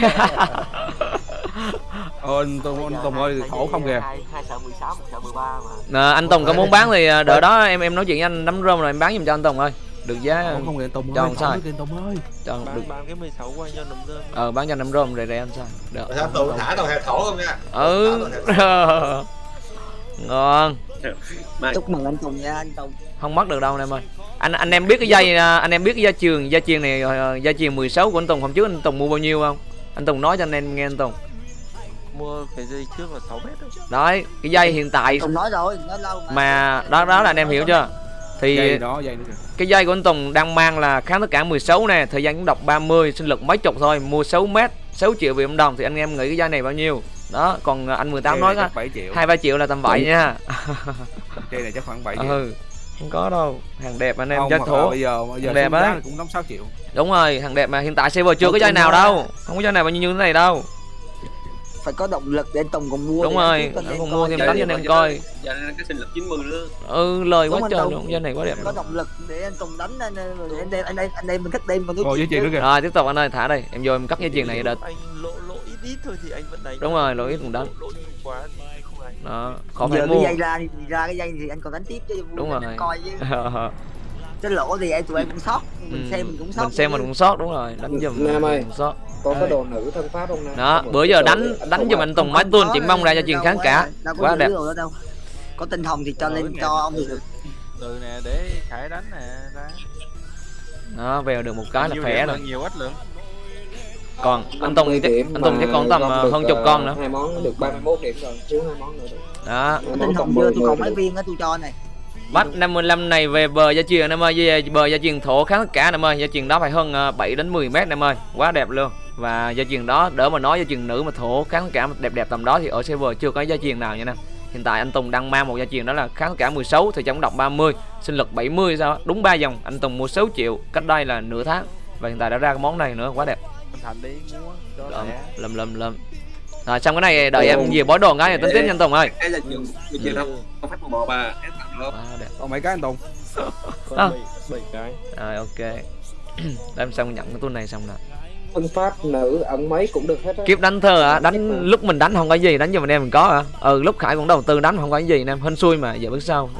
anh Tùng anh Tùng ơi vì không kìa. Hai sợ 16 một sợ 13 mà Nè, anh Tùng có muốn bán thì à, đợi đó em em nói chuyện với anh nắm rơm rồi em bán giùm cho anh Tùng ơi. Được giá không kìa Tùng cho ơi thổ sai. kìa Tùng ơi. Cho được bán cái 16 qua cho nấm rơm ờ bán cho nắm rơm rẻ rẻ anh sao? Được. Sao tụi thả tàu hẹp thổ không nha. Ừ. Ngon. Chúc mừng anh Tùng nha anh Tùng. Không mất được đâu anh em ơi. Anh anh em biết cái dây à, anh em biết cái dây chuyền dây chuyền này ờ, dây chuyền 16 của anh Tùng hôm trước anh Tùng mua bao nhiêu không? Anh Tùng nói cho anh em nghe anh Tùng mua cái dây trước là 6 mét thôi đấy cái dây hiện tại Tùng nói rồi nói lâu mà. đó đó là anh em hiểu chưa? Thì dây đó dây nữa kìa. cái dây của anh Tùng đang mang là kháng tất cả 16 nè thời gian cũng đọc 30 sinh lực mấy chục thôi mua 6 mét 6 triệu Việt Nam đồng thì anh em nghĩ cái dây này bao nhiêu? Đó còn anh 18 nói á 7 triệu. hai ba triệu là tầm vậy nha. Dây này chắc khoảng 7 triệu. Ừ không có đâu hàng đẹp anh em không thổ bây giờ bây giờ Đẹp á. cũng 5 6 triệu. Đúng rồi hàng đẹp mà hiện tại server chưa Ủa, có dây nào đâu không có dây nào bao nhiêu như thế này đâu phải có động lực để anh Tùng còn mua đúng rồi anh Tùng còn nên mua thêm đánh cho anh em coi. giờ này cái sinh lực 90 nữa ừ lời Đúng quá trời luôn dây này quá đẹp có động lực để anh Tùng đánh anh rồi anh đem anh đem anh đem mình thích đem còn cái nữa kìa. Rồi tiếp tục anh ơi thả đây. Em vô em cắt dây chuyền này đợt. anh lỗ lỗ ít ít thôi thì anh vẫn đánh. Đúng rồi, lỗ ít cũng đánh. quá đó khó giờ phải cái mua. dây ra thì ra cái dây thì anh còn đánh tiếp chứ Đúng anh rồi. coi chứ cái lỗ thì em tụi em cũng sót. Mình Ừ, xem mình cũng sót. mình xem mình cũng sót đúng rồi. Đánh giùm Nam ơi. mình sót. có cái đồ nữ thân pháp không nè đó bữa giờ đánh đánh giùm anh Tùng máy tuôn chỉ mong ra cho truyền kháng cả. quá đẹp. đồ đó đâu. Có tinh hồng thì cho lên cho ông thì được. từ nè để khải đánh nè ra. Đó về được một cái là khỏe rồi. nhiều ít lượng. Còn anh Tùng chắc anh Tùng chắc còn tầm ờ, hơn chục con nữa. hai món được 31 điểm rồi thiếu hai món nữa đó. Tinh hồng chưa 10 tôi còn 10 mấy viên á tôi cho này bắt 55 này về bờ gia truyền em ơi về bờ gia truyền thổ kháng tất cả em ơi. Gia truyền đó phải hơn ờ, 7 đến 10 mét em ơi. Quá đẹp luôn. Và gia truyền đó đỡ mà nói gia truyền nữ mà thổ kháng tất cả đẹp đẹp tầm đó thì ở server chưa có gia truyền nào nha nè. Hiện tại anh Tùng đang mang một gia truyền đó là kháng tất cả 16 thì trong đọc 30 sinh lực 70 sao đúng 3 dòng anh Tùng mua 6 triệu cách đây là nửa tháng. Và hiện tại đã ra cái món này nữa quá đẹp. Anh thành đi mua cho lầm lầm lầm lầm rồi xong cái này đợi em về bói đồ cái rồi tính tiếp nha anh Tùng ơi. cái là không phát bà quá đẹp. Còn mấy cái anh Tùng? À. còn bảy bảy cái. Rồi ok. Để em xong nhận cái tuần này xong nè? Thân pháp nữ ẩn mấy cũng được hết á. Kiếp đánh thơ à đánh lúc mình đánh không có gì đánh cho mình em mình có à ừ lúc khải cũng đầu tư đánh không có gì anh em hên xui mà. Giờ biết sao?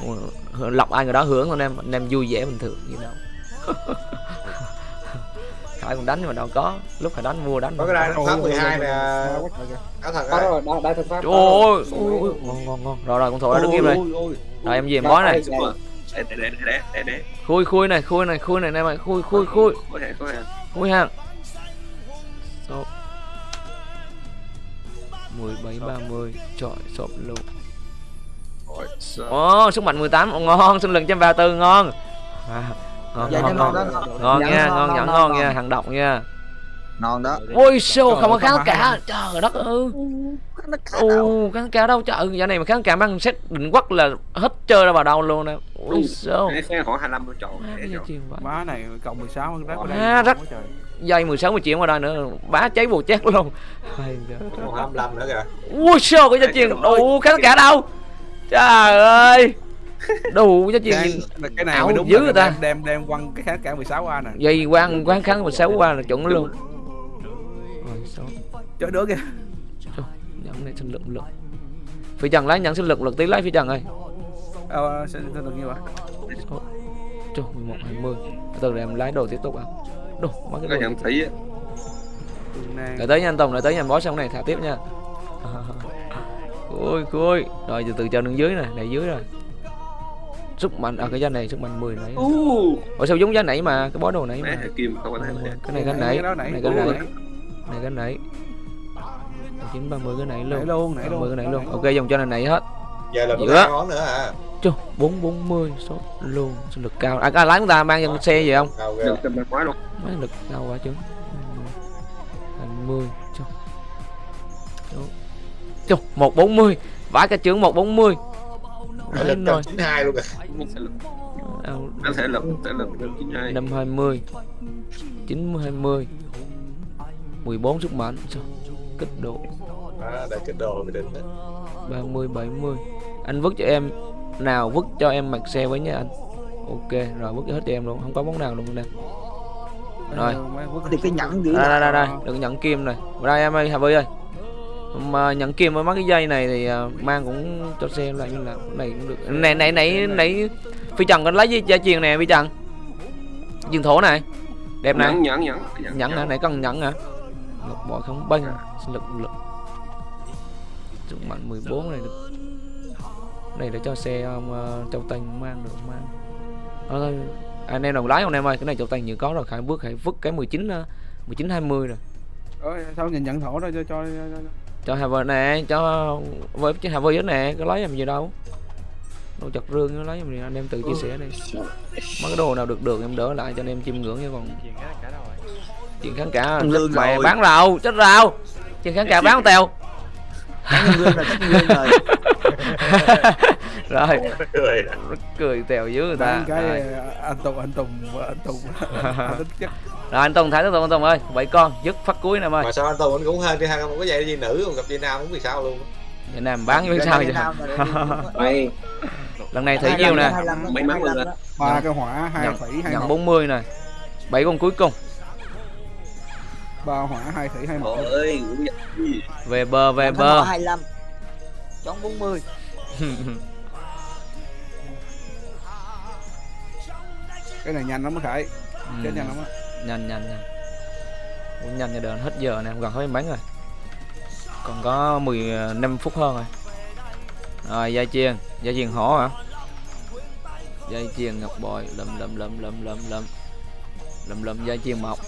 Ừ, lọc ai người đó hưởng anh em anh em vui vẻ bình thường gì đâu khải cũng đánh nhưng mà đâu có. Lúc khải đánh mua đánh có cái đai pháp ôi, 12 ôi, nè. áo thật rồi đó đai thân pháp Trời ơi. Ôi, ngon ngon ngon. Rồi rồi con thổi đã đứng im rồi. rồi em về em bói này. Để để để để để để. Khui khui này khui này khui này em ơi khui khui khui. Khui ha Số 17 30 trời sộp luôn. Ồ, sức mạnh 18 Ồ, ngon, sinh lực 134 ngon. À, ngon Dạ, ngon nó ngon. ngon đó, ngon. Ngon Dạ, nha, ngon, ngon ngon, nhẫn ngon, ngon ngon. nha, hàng độc nha. ngon đó Ôi show không có Trời, kháng cả. Trời đất ơi. Ồ, kháng cả đâu trời, giờ này mà kháng cả mang set định quắc là hết chơi ra vào đâu luôn nè. Ôi xe khoảng 25 tôi chọn Má, này cộng 16 rất ở đây Má, rất- quá trời. Dây 16 10 triệu qua đây nữa, bá cháy bù chết luôn. Hay trời. còn 25 nữa kìa Ui show cái gia truyền đủ kháng cả đâu. Trời ơi. Đủ gia truyền cái, cái này ảo mới đúng dữ ta. đem đem đem quăng cái kháng cả 16 a nè. Dây quang quán kháng 16 qua là chuẩn luôn. Chơi đứa kìa. Nhận này sinh lực lực. Phi trần lấy nhận sinh lực lực tí lấy phi trần ơi. Ờ sẽ sẽ được như vậy trời 11 20 từ em lái đồ tiếp tục à đồ mấy có cái đồ nhận thấy á. Nè. Đợi tới nha anh Tùng đợi tới em bó xong này thả tiếp nha. Khui khui rồi từ từ cho đứng dưới này này dưới rồi sức mạnh à cái giá này sức mạnh 10 nãy ủa sao giống giá nãy mà? Cái bó đồ nãy mà. hệ kim không có thể cái này cái nãy cái cái này cái cái nãy. Này cái nãy. Chín ba mươi cái nãy nãy luôn nãy 30 luôn. cái nãy luôn. Ok dùng cho này nãy hết. Giờ là Giữa. ba món nữa à Trời, 440 số luôn. Sinh lực cao. À, à lái chúng ta mang trên xe gì không? Bạn quá luôn. Mấy lực cao quá chứ 20 trời trời 140 vãi cả chưởng 140 Phải Đấy lực rồi. 92 luôn kìa. Nó thể lực, thể lực được chín hai. 520 920 14 sức mạnh. Sao? Kích độ. À, đây cái đồ bị định đó 30 70 anh vứt cho em. Nào vứt cho em mặt xe với nha anh. Ok rồi vứt hết cho em luôn. Không có món nào luôn nè. Rồi. Thì cái nhẫn giữ đây đây đây, đừng nhận kim này. Vào đây em ơi Hà Vy ơi mà nhận kim với mấy cái dây này thì à, mang cũng cho xe lại như là này cũng được. Này này này này phi trần có lấy gì gia truyền nè phi trần. Dương thổ này. Đẹp này Nhẫn, nhẫn, nhẫn. nhẫn, hả? này cần nhẫn hả? Ngọc bội không sinh lực lực. Sức mạnh 14 này được. Này để cho xe um, uh, châu tanh mang được mang. Thôi anh em đồng lái không em ơi? Cái này châu tanh như có rồi. Khải bước khải vứt cái 19 uh, 19 20 rồi. Ôi, sao nhìn nhận thổ đó cho cho, cho, cho. Cho Hà Vy nè cho với chứ đó nè có lấy làm gì đâu. Đồ chặt rương nó lấy làm gì anh em tự chia sẻ đi. Mấy cái đồ nào được được em đỡ lại cho anh em chiêm ngưỡng nha còn. Chuyện cả cả đâu rồi. Chuyện kháng cả lương mẹ bán rau chết rau. Chuyện kháng cả bán tèo. Rồi. Cười. Nó cười tèo dưới người ta. Cái anh Tùng anh Tùng anh Tùng. Anh tính chất rồi anh Tùng thấy Tùng anh Tùng ơi bảy con dứt phát cuối nè em ơi. Mà sao anh Tùng anh cũng hơn đi hai không có dây gì nữ còn gặp dây nam cũng vì sao luôn. Việt Nam bán với sao vậy? Mày lần này thấy nhiêu nè. Mấy món luôn á. ba cái hỏa hai thủy hai nhận mộc 40 này bảy con cuối cùng. Ba hỏa hai thủy hai Trời ơi, về bờ về bờ. họ 25 Chón 40 cái này nhanh lắm á khải. Ừ, chết nhanh lắm á nhanh nhanh nhanh. Cũng nhanh như đợn hết giờ nè gần hết bánh rồi còn có 15 phút hơn rồi. Rồi dây chiên. Dây chiên hổ hả? Dây chiên ngọc bội. Lầm lầm lầm lầm lầm lầm lầm lầm dây chiên mọc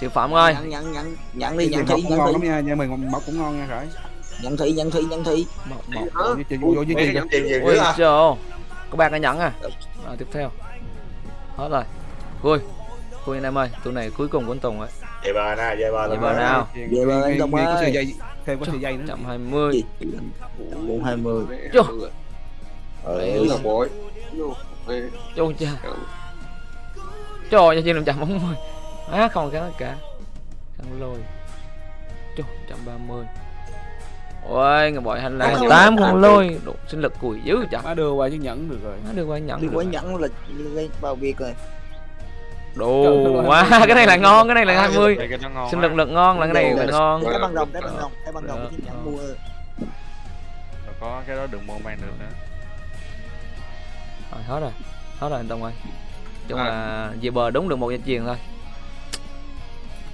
siêu phẩm ơi. Nhận nhận nhận Nhận đi nhận thủy nhận lắm thủy. nha nha mình mộc cũng ngon nha khải Nhận thủy nhận thủy nhận thủy. Mọc mọc vô với vô tiền nhiều ôi trời ơi, có ba cái nhẫn à. Rồi tiếp theo. Hết rồi. Vui cô anh em ơi tụi này cuối cùng của anh tùng ấy dây bờ nào dây bờ dây bờ nào. Dây bờ anh tùng ơi. Có dây thêm có sợi dây nữa. Trăm hai mươi. Bốn hai mươi. Vô. Ờ. Ừ là cha trời ơi chị làm trăm bốn mươi á không cái cả. Thằng lôi. Trời trăm ba mươi. Ôi người bội hành là tám con lôi. Độ sinh lực cùi dữ chẳng má đưa qua chứ nhẫn được rồi. Má đưa qua nhẫn đưa qua nhẫn là gây bao việc rồi. Đồ quá Cái này là ngon, cái này là 20 Đây cái nó ngon Sinh á. lực lực ngon là cái này là ngon. Cái băng đồng cái băng đồng Cái băng đồng Ờ. cái nhận mua Rồi có cái đó đừng mua mang được nữa. Rồi hết rồi. Hết rồi anh Tùng ơi. Chung À. là về bờ đúng được một dây chuyền thôi.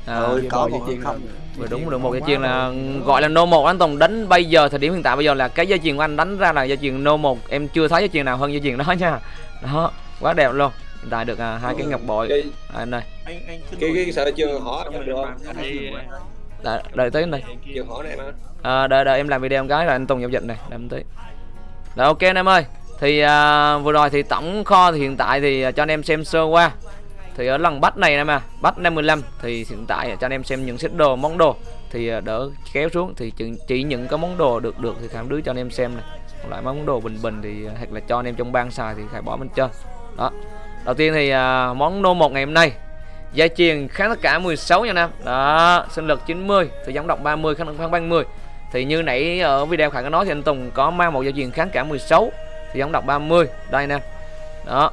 À, Rồi Về có một dây chuyền không. Vừa đúng được một dây chuyền là gọi là no một. Anh Tùng đánh bây giờ thời điểm hiện tại bây giờ là cái dây chuyền của anh đánh ra là dây chuyền no một. Em chưa thấy dây chuyền nào hơn dây chuyền đó nha. Đó quá đẹp luôn hiện tại được à, hai cái ngọc bội. Cái à, anh đây anh anh cứ cái cái sợi chưa? Hỏi em được không? Đợi, đợi tới đây Chưa hỏi này mà. à, đợi đợi em làm video một cái là anh Tùng giao dịch này. Làm tới rồi ok anh em ơi. Thì à, vừa rồi thì tổng kho thì hiện tại thì à, cho anh em xem sơ qua. Thì ở lần bắt này em à bắt 55 thì hiện tại cho anh em xem những set đồ món đồ. Thì à, đỡ kéo xuống. Thì chỉ, chỉ những cái món đồ được được thì khám đứa cho anh em xem này. Còn lại món đồ bình bình thì hoặc là cho anh em trong ban xài thì phải bỏ bên trên đó đầu tiên thì à, món nô một ngày hôm nay. Gia truyền kháng tất cả 16 nha Nam. Đó sinh lực 90 Thì giống độc 30 kháng lực kháng 30 Thì như nãy ở video Khải có nói thì anh Tùng có mang một gia truyền kháng cả 16 Thì giống độc 30 Đây nè. Đó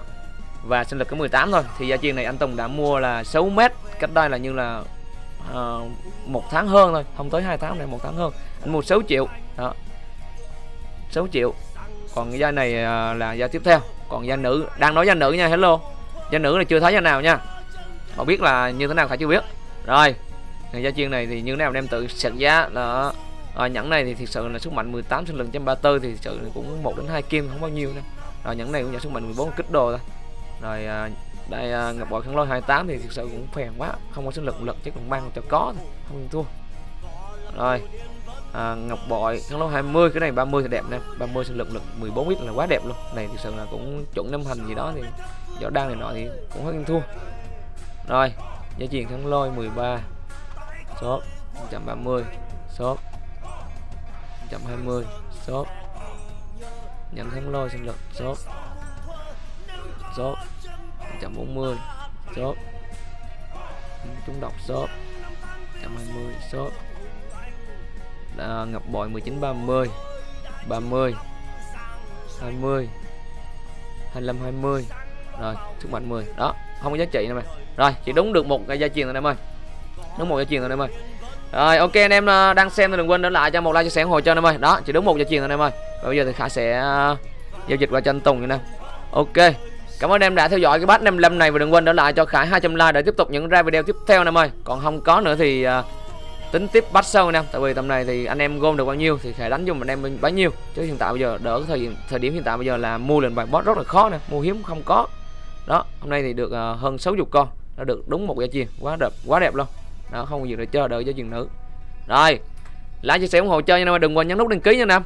Và sinh lực có 18 thôi. Thì gia truyền này anh Tùng đã mua là 6 mét Cách đây là như là uh, một tháng hơn thôi. Không tới 2 tháng này một tháng hơn. Anh mua 6 triệu. Đó. 6 triệu. Còn cái gia này à, là gia tiếp theo. Còn gia nữ Đang nói gia nữ nha hello. Gia nữ là chưa thấy gia nào nha. Họ biết là như thế nào phải chưa biết. Rồi người gia chiên này thì như thế nào đem em tự sạch giá là à, nhẫn này thì thực sự là sức mạnh 18 sinh lực trăm ba tư thì thực sự cũng một đến hai kim không bao nhiêu nữa rồi nhẫn này cũng nhận sức mạnh 14 kích đồ thôi. Rồi à, đây à, ngọc bội khăn lôi 28 thì thực sự cũng phèn quá không có sinh lực lực chứ còn mang cho có thôi không thua. Rồi à, ngọc bội khăn lôi 20 cái này 30 thì đẹp nè. 30 sinh lực lực 14 ít là quá đẹp luôn. Này thực sự là cũng chuẩn năm hành gì đó thì gió đang này nọ thì cũng hơi thua. Rồi giá truyền thắng lôi 13 số 130 số 120 số nhận thắng lôi sinh lực số số 140 số chúng đọc số 120 số à, ngọc bội 19 30 30 20 25 20 rồi sức mạnh 10 đó không có giá trị nữa mày. Rồi chỉ đúng được một cái gia truyền rồi em ơi. Đúng một gia truyền rồi em ơi. Rồi ok anh em à, đang xem thì đừng quên để lại cho một like chia sẻ ủng hộ cho anh em ơi. Đó chỉ đúng một gia truyền rồi em ơi. Và bây giờ thì khả sẽ à, giao dịch qua cho anh Tùng như nè. Ok cảm ơn em đã theo dõi cái bát 55 này. Và đừng quên để lại cho Khải 200 like để tiếp tục những ra video tiếp theo anh em ơi. Còn không có nữa thì à, tính tiếp bắt sâu anh em tại vì tầm này thì anh em gom được bao nhiêu thì Khải đánh dùng anh em bấy nhiêu. Chứ hiện tại bây giờ đỡ cái thời thời điểm hiện tại bây giờ là mua lệnh bài boss rất là khó nè mua hiếm không có. Đó hôm nay thì được uh, hơn 60 con đã được đúng một gia chiên quá đẹp quá đẹp luôn. Đó không có gì để chờ đợi cho chuyện nữ. Rồi like chia sẻ ủng hộ chơi nha em đừng quên nhấn nút đăng ký nha anh